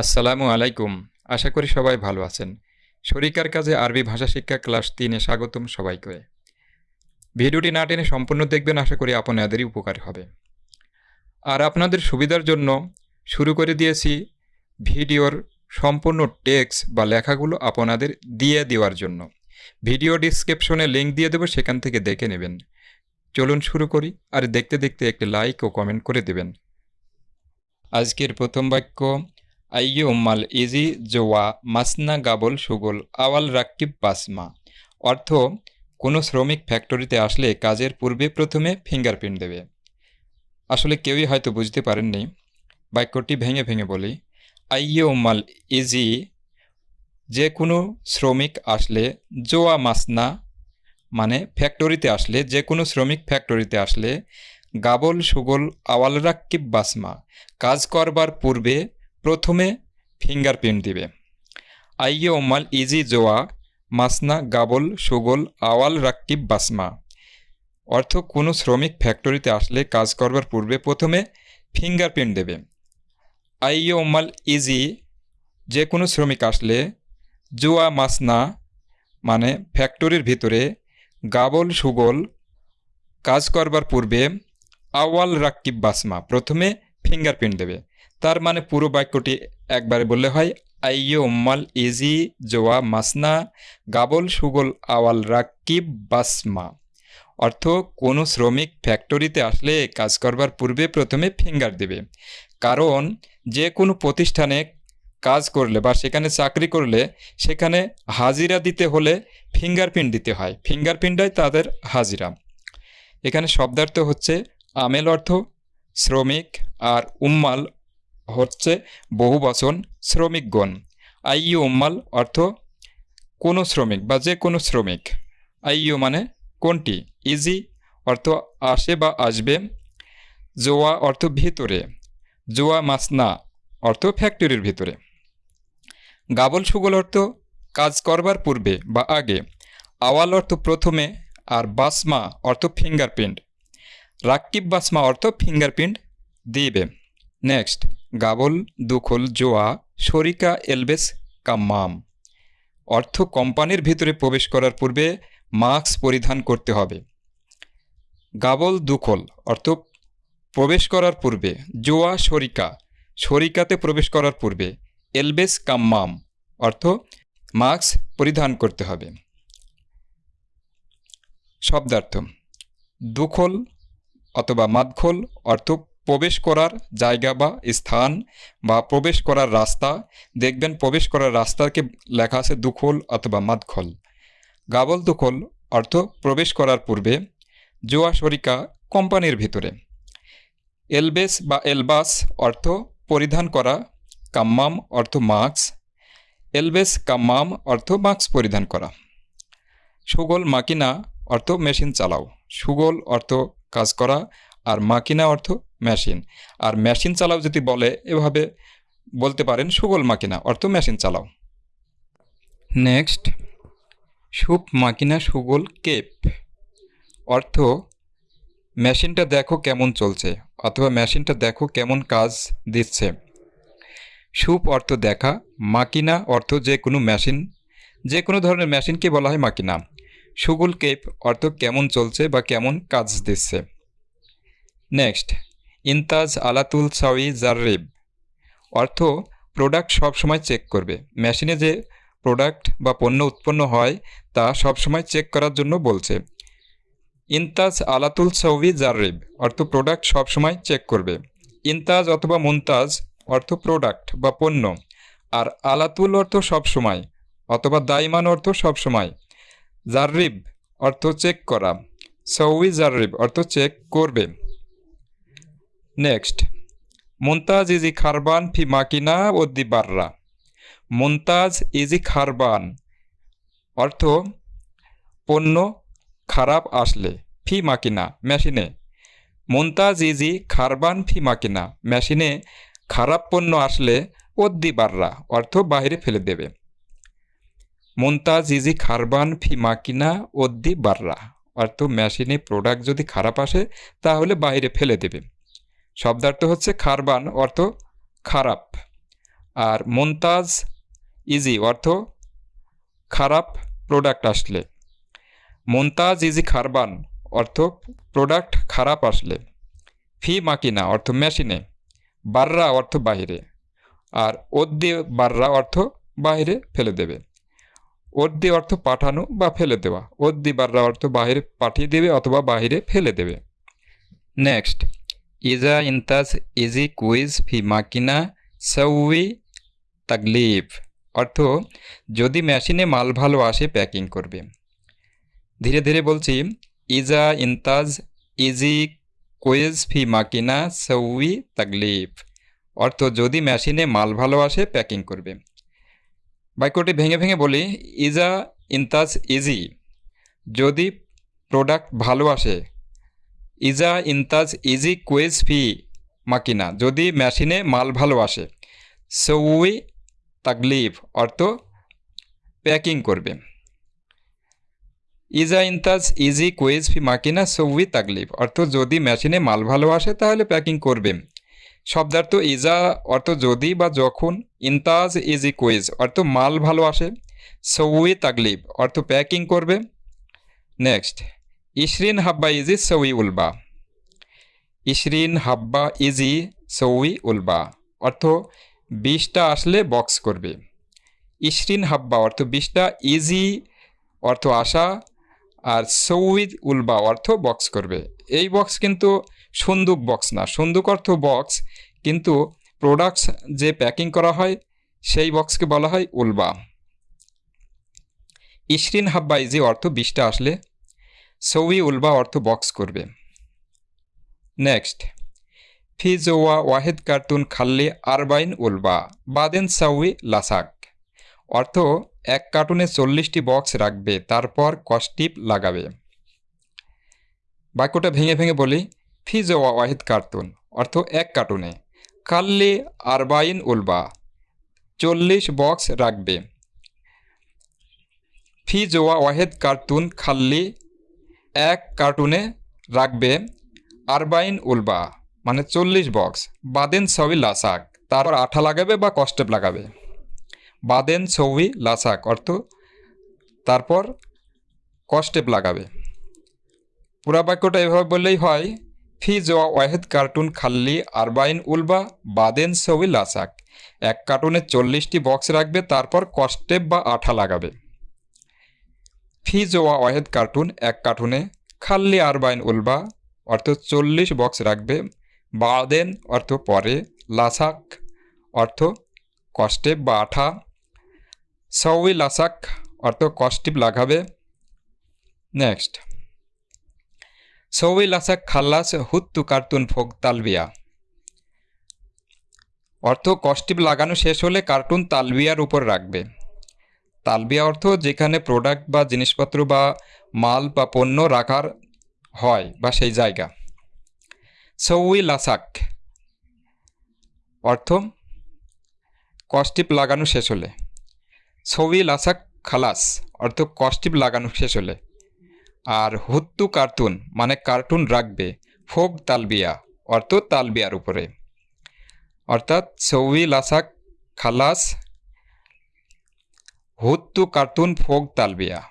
আসসালামু আলাইকুম। আশা করি সবাই ভালো আছেন। শরিকার কাজে আরবি ভাষা শিক্ষা ক্লাস তিনে স্বাগতম সবাইকে। ভিডিওটি না টেনে সম্পূর্ণ দেখবেন আশা করি আপনাদেরই উপকার হবে। আর আপনাদের সুবিধার জন্য শুরু করে দিয়েছি ভিডিওর সম্পূর্ণ টেক্সট বা লেখাগুলো আপনাদের দিয়ে দেওয়ার জন্য। ভিডিও ডিসক্রিপশনে লিঙ্ক দিয়ে দেবো, সেখান থেকে দেখে নেবেন। চলুন শুরু করি আর দেখতে দেখতে একটি লাইক ও কমেন্ট করে দেবেন। আজকের প্রথম বাক্য আইয়ে উম্মাল ইজি জোয়া মাসনা গাবল সুগল আওয়াল রাক্কিব বাসমা। অর্থ, কোনো শ্রমিক ফ্যাক্টরিতে আসলে কাজের পূর্বে প্রথমে ফিঙ্গারপ্রিন্ট দেবে। আসলে কেউই হয়তো বুঝতে পারেননি, বাক্যটি ভেঙে ভেঙে বলি। আইয়ে উম্মাল ইজি, যে কোনো শ্রমিক আসলে জোয়া মাসনা মানে ফ্যাক্টরিতে আসলে, যে কোনো শ্রমিক ফ্যাক্টরিতে আসলে গাবল সুগল আওয়াল রাক্কিব বাসমা। কাজ করবার পূর্বে প্রথমে ফিঙ্গারপ্রিন্ট দিবে। আইয়ে ওমাল ইজি জোয়া, মাসনা, গাবল, সুগল, আওয়াল রাক্কিব বাসমা। অর্থ, কোনো শ্রমিক ফ্যাক্টরিতে আসলে কাজ করবার পূর্বে প্রথমে ফিঙ্গারপ্রিন্ট দেবে। আইয়ে ওমাল ইজি, যে কোনো শ্রমিক আসলে জোয়া, মাসনা মানে ফ্যাক্টরির ভিতরে গাবল, সুগল, কাজ করবার পূর্বে আওয়াল রাক্কিব বাসমা। প্রথমে ফিঙ্গারপ্রিন্ট দেবে। তার মানে পুরো বাক্যটি একবারে বললে হয়, আইয় উম্মাল ইজি জোয়া মাসনা গাবল সুগল আওয়াল রাকিব বাসমা। অর্থ, কোনো শ্রমিক ফ্যাক্টরিতে আসলে কাজ করবার পূর্বে প্রথমে ফিঙ্গার দেবে। কারণ, যে কোনো প্রতিষ্ঠানে কাজ করলে বা সেখানে চাকরি করলে সেখানে হাজিরা দিতে হলে ফিঙ্গারপ্রিন্ট দিতে হয়। ফিঙ্গারপ্রিন্টটাই তাদের হাজিরা। এখানে শব্দার্থ হচ্ছে, আমেল অর্থ শ্রমিক আর উম্মাল হচ্ছে বহু বচন শ্রমিকগণ। আইয়ু উম্মাল অর্থ কোনো শ্রমিক বা যে কোনো শ্রমিক। আইয়ু মানে কোনটি? ইজি অর্থ আসে বা আসবে। জোয়া অর্থ ভিতরে। জোয়া মাসনা অর্থ ফ্যাক্টরির ভিতরে। গাবল সুগল অর্থ কাজ করবার পূর্বে বা আগে। আওয়াল অর্থ প্রথমে আর বাসমা অর্থ ফিঙ্গারপ্রিন্ট। রাক্কিব বাসমা অর্থ ফিঙ্গারপ্রিন্ট দিবে। নেক্সট, গাবল, দুখল, জোয়া, শরিকা, এলবেস, কাম্মাম। অর্থ কোম্পানির ভিতরে প্রবেশ করার পূর্বে মাস্ক পরিধান করতে হবে। গাবল, দুখল অর্থ প্রবেশ করার পূর্বে, জোয়া, শরিকা। শরিকাতে প্রবেশ করার পূর্বে, এলবেস, কাম্মাম অর্থ মাস্ক পরিধান করতে হবে। শব্দার্থ, দুখল অথবা মাদখল, অর্থ প্রবেশ করার জায়গা বা স্থান বা প্রবেশ করার রাস্তা। দেখবেন প্রবেশ করার রাস্তাকে লেখা আছে দুখল অথবা মাদখল। গাবল দুখল, অর্থ প্রবেশ করার পূর্বে। জোয়া শরিকা, কোম্পানির ভিতরে। এলবেস বা এলবাস, অর্থ পরিধান করা। কাম্মাম, অর্থ মাস্ক। এলবেস, কাম্মাম, অর্থ মাস্ক পরিধান করা। সুগল মাকিনা, অর্থ মেশিন চালাও। সুগল, অর্থ কাজ করা আর মাকিনা অর্থ মেশিন। আর মেশিন চালাও যদি বলে, এভাবে বলতে পারেন সুগল মাকিনা, অর্থ মেশিন চালাও। নেক্সট, সুপ মাকিনা সুগল কেপ। অর্থ, মেশিনটা দেখো কেমন চলছে, অথবা মেশিনটা দেখো কেমন কাজ দিচ্ছে। সুপ অর্থ দেখা, মাকিনা অর্থ যে কোনো মেশিন, যে কোনো ধরনের মেশিনকে বলা হয় মাকিনা। সুগুল কেপ অর্থ কেমন চলছে বা কেমন কাজ দিচ্ছে। নেক্সট, ইনতাজ আলাতুল সাউই জাররিব অর্থ প্রোডাক্ট সবসময় চেক করবে। মেশিনে যে প্রোডাক্ট বা পণ্য উৎপন্ন হয়, তা সবসময় চেক করার জন্য বলছে। ইনতাজ আলাতুল সাউই জাররিব অর্থ প্রোডাক্ট সবসময় চেক করবে। ইনতাজ অথবা মুনতাজ, অর্থ প্রোডাক্ট বা পণ্য। আর আলাতুল অর্থ সবসময়, অথবা দায়মান অর্থ সবসময়। জাররিব অর্থ চেক করা। সৌই জাররিব অর্থ চেক করবে। নেক্সট মুনতাজ ইজি খারবান ফি মাকিনা ও দিবাররা মুনতাজ ইজি খারবান অর্থ পণ্য খারাপ আসলে, ফি মাকিনা, মেশিনে। মুনতাজ ইজি খারবান ফি মাকিনা, মেশিনে খারাপ পণ্য আসলে দিবাররা অর্থ বাইরে ফেলে দেবে। মুনতাজ ইজি খারবান ফি মাকিনা ওদ্দি বাররা অর্থ মেশিনে প্রোডাক্ট যদি খারাপ আসে, তাহলে বাইরে ফেলে দেবে। শব্দার্থ হচ্ছে খারবান অর্থ খারাপ। আর মুনতাজ ইজি অর্থ খারাপ প্রোডাক্ট আসলে। মুনতাজ ইজি খারবান অর্থ প্রোডাক্ট খারাপ আসলে। ফি মাকিনা অর্থ মেশিনে বাররা অর্থ বাহিরে আর ওদ্দি বাররা অর্থ বাইরে ফেলে দেবে। ওদ্দি অর্থ পাঠানো বা ফেলে দেওয়া। ওদ্দি বাররা অর্থ বাহিরে পাঠিয়ে দেবে অথবা বাহিরে ফেলে দেবে। নেক্সট ইজা ইনতাজ ইজি কুইজ ফি মাকিনা সৌই তাকলিফ। অর্থ, যদি মেশিনে মাল ভালো আসে প্যাকিং করবে। ধীরে ধীরে বলছি, ইজা ইনতাজ ইজি কুইজ ফি মাকিনা সৌই তাকলিফ। অর্থ, যদি মেশিনে মাল ভালো আসে প্যাকিং করবে। বাক্যটি ভেঙে ভেঙে বলি, ইজা ইনতাজ ইজি? যদি প্রোডাক্ট ভালো আসে, ইজা ইনতাজ ইজি কুইজ ফি মাকিনা? যদি মেশিনে মাল ভালো আসে, সৌই তাকলিফ অর্থ প্যাকিং করবে। ইজা ইনতাজ ইজি কুইজ ফি মাকিনা, সৌই তাকলিফ অর্থ যদি মেশিনে মাল ভালো আসে, তাহলে প্যাকিং করবে। শব্দার্থ ইজা অর্থ যদি বা যখন, ইনতাজ ইজি কুইজ অর্থ মাল ভালো আসে, সৌই তাকলিফ অর্থ প্যাকিং করবে। নেক্সট, ইশরিন হাব্বা ইজি সৌই উলবা। ইশরিন হাব্বা ইজি সৌই উলবা অর্থ বিশটা আসলে বক্স করবে। ইশরিন হাব্বা অর্থ বিশটা ইজি অর্থ আসা আর সৌইদ উলবা অর্থ বক্স করবে। এই বক্স কিন্তু সন্দুক বক্স না। সন্দুক অর্থ বক্স কিন্তু প্রোডাক্টস যে প্যাকিং করা হয়, সেই বক্সকে বলা হয় উলবা। ইশরিন ইজি অর্থ বিশটা আসলে সৌই উলবা অর্থ বক্স করবে। নেক্সট ফিজোয়া ওয়াহেদ কার্টুন খাল্লি আরবাইন উলবা। বাদেন সাউই লাসাক। অর্থ এক কার্টুনে চল্লিশটি বক্স রাখবে, তারপর কস্টিপ লাগাবে। বাক্যটা ভেঙে ভেঙে বলি ফিজোয়া ওয়াহিদ কার্টুন, অর্থ এক কার্টুনে। কাল্লি আরবাইন উলবা, চল্লিশ বক্স রাখবে। ফিজোয়া ওয়াহেদ কার্টুন খাল্লি এক কার্টুনে রাখবে আরবাইন উলবা মানে চল্লিশ বক্স। বাদেন সবই লাসাক তারপর আঠা লাগাবে বা কস্টেপ লাগাবে। বাদেন ছবি লাসাক অর্থ তারপর কস্টেপ লাগাবে। পুরা বাক্যটা এভাবে বললেই হয়, ফি জোয়া ওয়াহেদ কার্টুন খাল্লি আরবাইন উলবা বাদেন ছবি লাসাক এক কার্টুনে চল্লিশটি বক্স রাখবে, তারপর কস্টেপ বা আঠা লাগাবে। ফি জোয়া ওয়াহেদ কার্টুন এক কার্টুনে খাল্লি আরবাইন উলবা, অর্থ চল্লিশ বক্স রাখবে। বাদেন অর্থ পরে লাসাক অর্থ কস্টেপ বা আঠা। সউই লাসাক অর্থ কস্টিপ লাগাবে নেক্সট। সৌই লাসাক খাল্লাস হুত্তু কার্টুন ফোক তালবিয়া। অর্থ কস্টিপ লাগানো শেষ হলে কার্টুন তালবিয়ার উপর রাখবে। তালবিয়া অর্থ যেখানে প্রোডাক্ট বা জিনিসপত্র বা মাল বা পণ্য রাখার হয় বা সেই জায়গা। সৌই লাসাক অর্থ কস্টিপ লাগানো শেষ হলে। সৌই লাসাক খালাস অর্থ কস্টিপ লাগানো শেষ হলে। আর হুত্তু কার্টুন মানে কার্টুন রাখবে, ফোক তালবিয়া অর্থ তালবিয়ার উপরে। অর্থাৎ সৌই লাসাক খালাস, হুত্তু কার্টুন, ফোক তালবিয়া।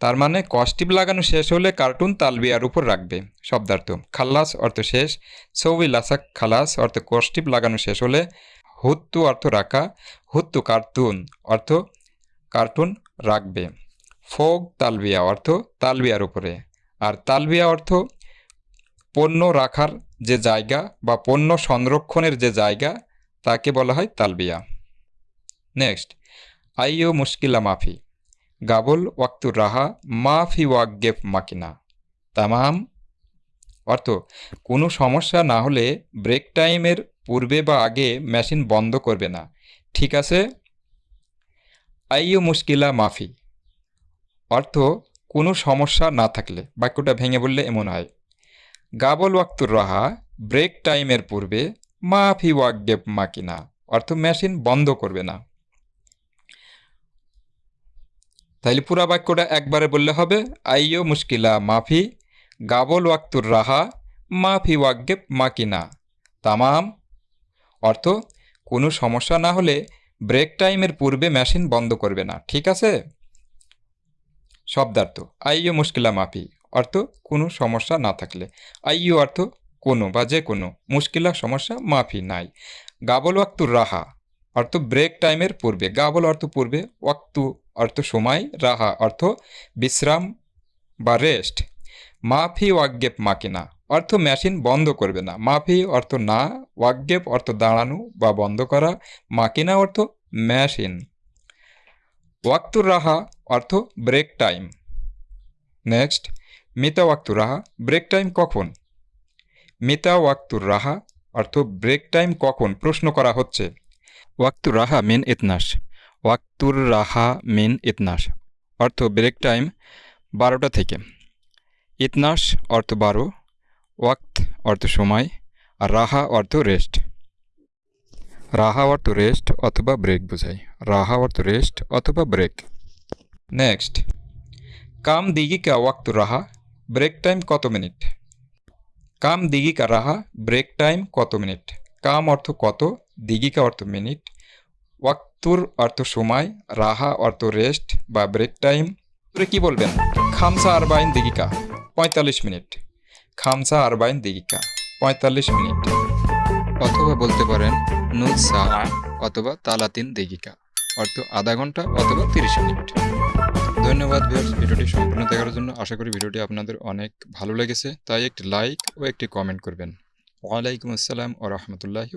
তার মানে কস্টিপ লাগানো শেষ হলে কার্টুন তালবিয়ার উপর রাখবে, শব্দার্থ। খাল্লাস অর্থ শেষ সৌই লাসাক খালাস অর্থ কস্টিপ লাগানো শেষ হলে হুত্তু অর্থ রাখা, হুত্তু কার্টুন অর্থ কার্টুন রাখবে। ফোক তালবিয়া অর্থ তালবিয়ার উপরে। আর তালবিয়া অর্থ পণ্য রাখার যে জায়গা বা পণ্য সংরক্ষণের যে জায়গা, তাকে বলা হয় তালবিয়া। নেক্সট আইও মুশকিলা মাফি। গাবল ওয়াক্তুর রাহা, মাফি ওয়াকগেফ মাকিনা। তামাম অর্থ, কোনো সমস্যা না হলে ব্রেক টাইমের পূর্বে বা আগে মেশিন বন্ধ করবে না। ঠিক আছে? আইও মুশকিলা মাফি। অর্থ, কোনো সমস্যা না থাকলে, বাক্যটা ভেঙে বললে এমন হয়। গাবল ওয়াক্তুর রাহা, ব্রেক টাইমের পূর্বে, মাফি ওয়াকগেফ মাকিনা। অর্থ, মেশিন বন্ধ করবে না। তাইলে পুরা বাক্যটা একবারে বললে হবে আইও মুশকিলা মাফি, গাবল ওয়াক্তুর রাহা, মাফি ওয়াকগেপ মাকিনা। তামাম অর্থ, কোনো সমস্যা না হলে ব্রেক টাইমের পূর্বে মেশিন বন্ধ করবে না, ঠিক আছে? শব্দার্থ, আইও মুশকিলা মাফি। অর্থ, কোনো সমস্যা না থাকলে। আইও অর্থ, কোনো বা যে কোনো। মুশকিলা, সমস্যা, মাফি নাই। গাবল ওয়াক্তু রাহা। অর্থ, ব্রেক টাইমের পূর্বে। গাবল অর্থ পূর্বে, ওয়াক্তু অর্থ সময়, রাহা অর্থ বিশ্রাম বা রেস্ট। মাফি ওয়াগ্গেপ মাকিনা অর্থ মেশিন বন্ধ করবে না। মাফি অর্থ না ওয়াগ্গেপ অর্থ দাঁড়ানো বা বন্ধ করা, মাকিনা অর্থ মেশিন। ওয়াক্তুর রাহা অর্থ ব্রেক টাইম। নেক্সট, মিতা ওয়াক্তুর রাহা ব্রেক টাইম কখন? মিতা ওয়াক্তুর রাহা অর্থ ব্রেক টাইম কখন? প্রশ্ন করা হচ্ছে। ওয়াক্তুর রাহা মিন ইতনাস ওয়াক্তুর রাহা মিন ইতনাস অর্থ ব্রেক টাইম বারোটা থেকে। ইতনাস অর্থ বারো ওয়াক্ত অর্থ সময় আর রাহা অর্থ রেস্ট। রাহা অর্থ রেস্ট অথবা ব্রেক বোঝায়। রাহা অর্থ রেস্ট অথবা ব্রেক। নেক্সট। কাম দিগিকা ওয়াক্ত রাহা, ব্রেক টাইম কত মিনিট? কাম দিগিকা রাহা, ব্রেক টাইম কত মিনিট? কাম অর্থ কত, দিগিকা অর্থ মিনিট। ওয়াক্তুর অর্থ সময়, রাহা অর্থ রেস্ট বা ব্রেক টাইম। কি বলবেন? খামসা আরবাইন দিগিকা, পঁয়তাল্লিশ মিনিট। খামসা আরবাইন দিগিকা পঁয়তাল্লিশ মিনিট। অথবা বলতে পারেন, নুজ সা অথবা তালাতিন দিগিকা অর্থ আধা ঘণ্টা অথবা তিরিশ মিনিট। ধন্যবাদ ভিউয়ার্স ভিডিওটি সম্পূর্ণ দেখার জন্য আশা করি ভিডিওটি আপনাদের অনেক ভালো লেগেছে। তাই একটি লাইক ও একটি কমেন্ট করবেন। ওয়ালাইকুম আসসালাম ও রহমতুল্লাহি